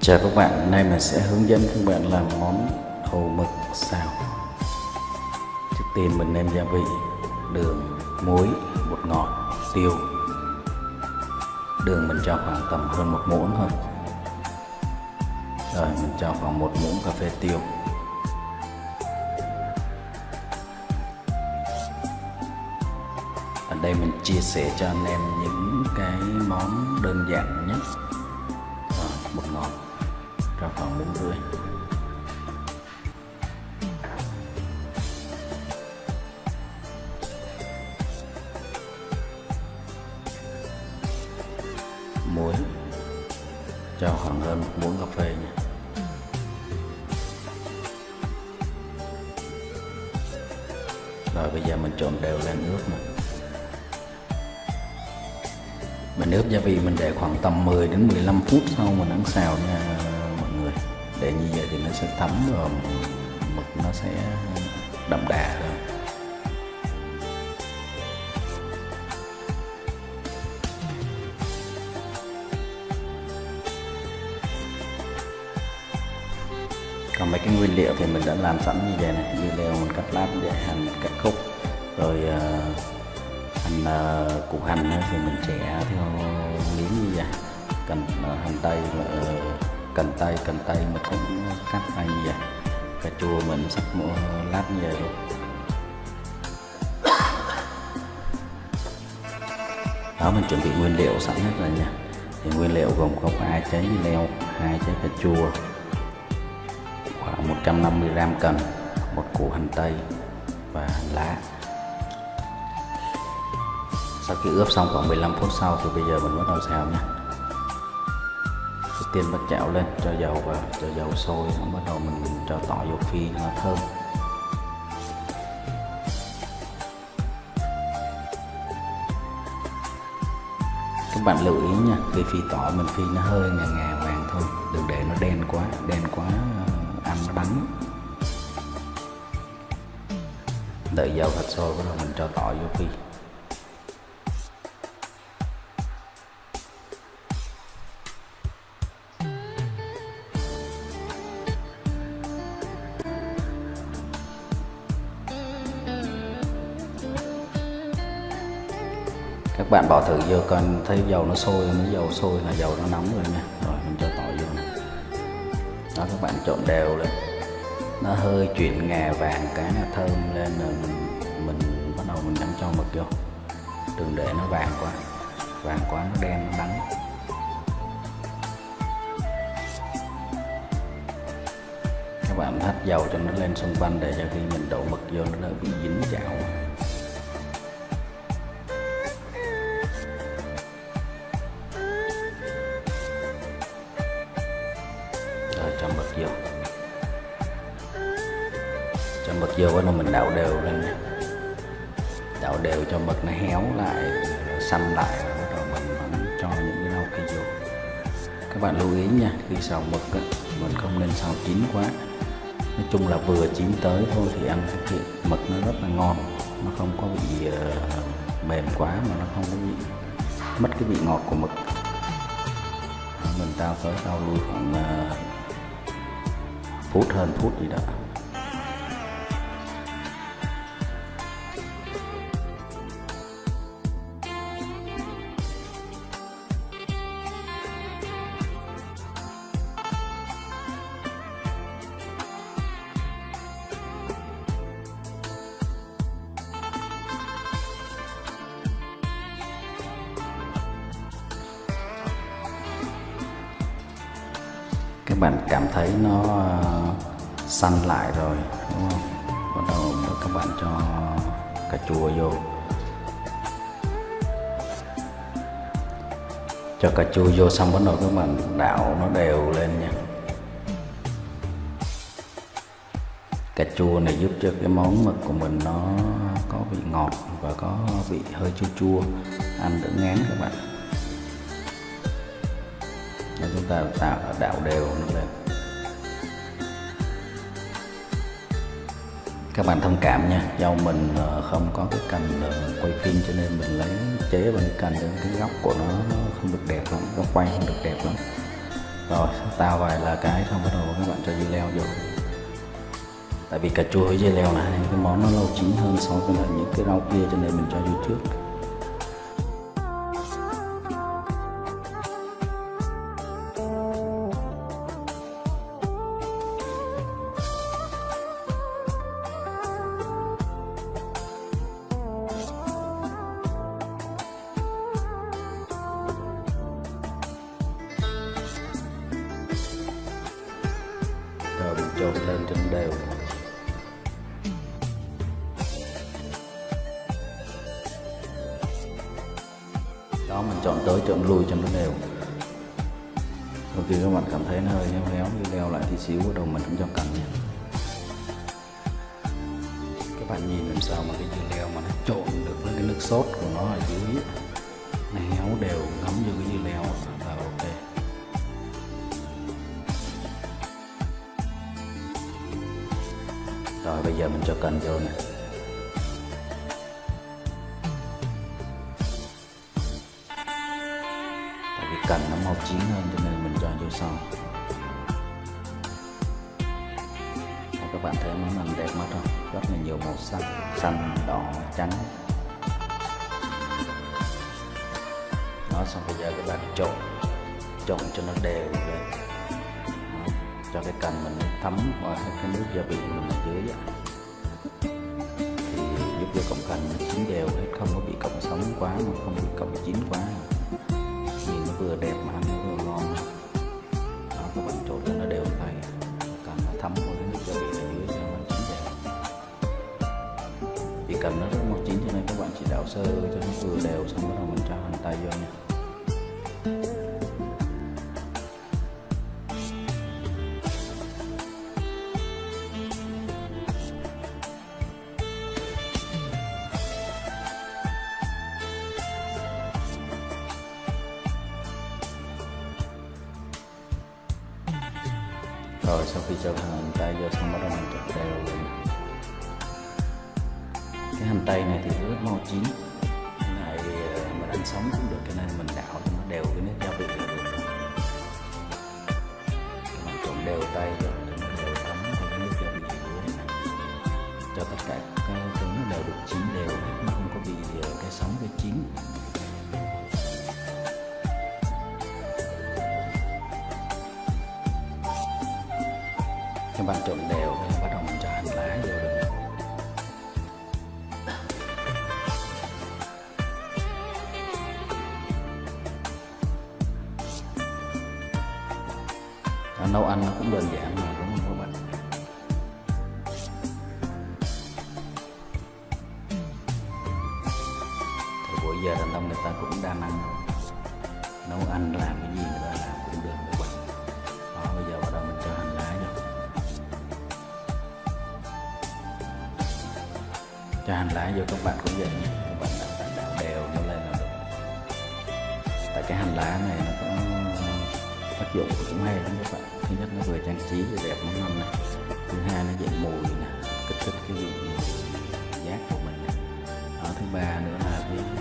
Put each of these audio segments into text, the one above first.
Chào các bạn, hôm nay mình sẽ hướng dẫn các bạn làm món hồ mực xào. Trước tiên mình nêm gia vị đường, muối, bột ngọt, tiêu. Đường mình cho khoảng tầm hơn một muỗng thôi. Rồi mình cho khoảng một muỗng cà phê tiêu. Ở đây mình chia sẻ cho anh em những cái món đơn giản nhất. Rồi, bột ngọt cho khoảng bốn rưỡi muối. Cho khoảng hơn một muỗng cà phê nha. Rồi bây giờ mình trộn đều lên nước nè. Mình ướp gia vị mình để khoảng tầm 10 đến 15 phút sau mình ăn xào nha để như vậy thì nó sẽ thấm và mực nó sẽ đậm đà hơn. Còn mấy cái nguyên liệu thì mình đã làm sẵn như vậy này như leo mình cắt lát để hành cắt khúc rồi uh, hành uh, củ hành thì mình trẻ theo miếng như vậy. Cần uh, hành tây và cần tây cần tây mình cũng cắt ra như vậy cà chua mình sắp mua lát như vậy luôn đó, mình chuẩn bị nguyên liệu sẵn hết rồi nha. Thì nguyên liệu gồm có hai trái leo, hai trái cà chua, khoảng 150 gram cần, một củ hành tây và hành lá. Sau khi ướp xong khoảng 15 phút sau thì bây giờ mình bắt đầu xào nha đầu bát bắt chảo lên, cho dầu vào, cho dầu sôi bắt đầu mình cho tỏi vô phi nó thơm. Các bạn lưu ý nha, khi phi tỏi mình phi nó hơi ngà ngà vàng thôi, đừng để nó đen quá đen quá ờ, ăn nó đắng đợi dầu thật sôi bắt đầu mình cho tỏi vô phi. Các bạn bỏ thử vô coi, thấy dầu nó sôi nó dầu sôi là dầu nó nóng rồi nha. Rồi, mình cho tỏi vô này đó, các bạn trộn đều lên. Nó hơi chuyển ngà vàng cái là thơm lên rồi mình mình bắt đầu mình nhắm cho mực vô. Đừng để nó vàng quá. Vàng quá nó đen, nó đắng. Các bạn hắt dầu cho nó lên xung quanh để cho khi mình đổ mực vô nó đỡ bị dính chảo. Cho mực vô cái mình đảo đều lên. Nha đảo đều cho mực nó héo lại xanh lại rồi bắt đầu mình, mình cho những cái rau kia vô. Các bạn lưu ý nha khi xào mực á, mình không nên xào chín quá. Nói chung là vừa chín tới thôi thì ăn thì mực nó rất là ngon. Nó không có bị uh, mềm quá mà nó không có bị mất cái vị ngọt của mực. Mình tao tới tao lui khoảng uh, phút hơn phút gì đó. Các bạn cảm thấy nó ờ, xanh lại rồi, đúng không? Bắt đầu các bạn cho cà chua vô. Cho cà chua vô xong bắt đầu các bạn đảo nó đều lên nha. Cà chua này giúp cho cái món mực của mình nó có vị ngọt và có vị hơi chua chua. Ăn đỡ ngán các bạn để chúng ta tạo đảo đều nó lên các bạn thông cảm nha. Do mình ờ, không có cái cành ờ, quay phim cho nên mình lấy chế bằng cái cành cái góc của nó không được đẹp lắm nó quay không được đẹp lắm. Rồi, tao vài là cái xong bắt đầu các bạn cho dưa leo vô. Tại vì cà chua với dưa leo là hai cái món nó lâu chín hơn so với lại những cái rau kia cho nên mình cho vô trước. Trộn lên cho đều đó, mình chọn tới chọn lui cho nó đều sau khi các bạn cảm thấy nó hơi héo héo như leo lại tí xíu, bắt đầu mình cũng cho cần nha. Các bạn nhìn làm sao mà cái dưa leo mà nó trộn được với cái nước sốt của nó ở dưới. Nó héo đều ngấm vô cái dưa leo vào rồi bây giờ mình cho cần vô nè. Tại vì cần nó mau chín hơn cho nên mình cho vô sau. Đây, các bạn thấy món ăn đẹp mắt không? Rất là nhiều màu sắc xanh đỏ trắng. Đó xong bây giờ các bạn trộn trộn cho nó đều lên cho cái cần mình thấm vào cái nước gia vị mình ở dưới á. thì giúp cho cọng cần nó chín đều hết, không có bị cọng sống quá mà không bị cọng chín quá. Nhìn nó vừa đẹp mà ăn nó vừa ngon. Đó các bạn trộn cho nó đều tay cần nó thấm vào cái nước gia vị ở dưới cho nó chín đều. Vì cần nó rất mau chín cho nên các bạn chỉ đảo sơ cho nó vừa đều xong bắt đầu mình cho hành tây vô nha. Rồi, sau khi cho hành tây vô xong bắt đầu mình trộn đều lên cái hành tây này thì rất mau chín. Cái này ờ, mình ăn sống cũng được, cho nên mình đảo cho nó đều cái nước gia vị là được. Mình trộn đều tay cho nó đều thấm vào cái nước gia vị này cho tất cả cái trứng nó đều được chín đều, nó không có bị ờ, cái sống cái chín. Các bạn trộn đều và bắt đầu mình cho hành lá vô được. Đó, nấu ăn nó cũng đơn giản mà đúng không các bạn? Thì buổi giờ đàn ông người ta cũng đa năng nấu ăn làm cái gì nữa cho hành lá vô các bạn cũng vậy. Nha các bạn đặt đặt đảo đều nó lên là được. Tại cái hành lá này nó có tác dụng cũng hay lắm các bạn. Thứ nhất nó vừa trang trí vừa đẹp món ăn này thứ hai nó dậy mùi nè, kích thích cái vị giác của mình ở đó ờ, thứ ba nữa là cái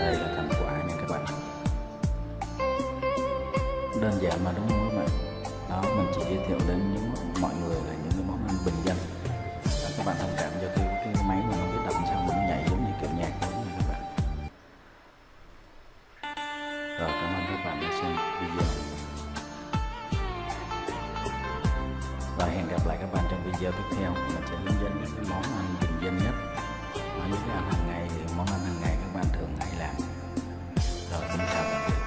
đây là thành quả nha các bạn. Đơn giản mà đúng không các bạn? Đó mình chỉ giới thiệu đến những mọi người là những cái món ăn bình dân. Đó, các bạn thông cảm cho cái cái máy mà nó biết đập sao mà nó nhảy giống như kiểu nhạc giống như các bạn. Rồi cảm ơn các bạn đã xem video. Và hẹn gặp lại các bạn trong video tiếp theo. Mình sẽ hướng dẫn những cái món ăn bình dân nhất và những cái ăn hàng ngày thì món ăn hàng ngày các bạn thường hay làm. Rồi chúng ta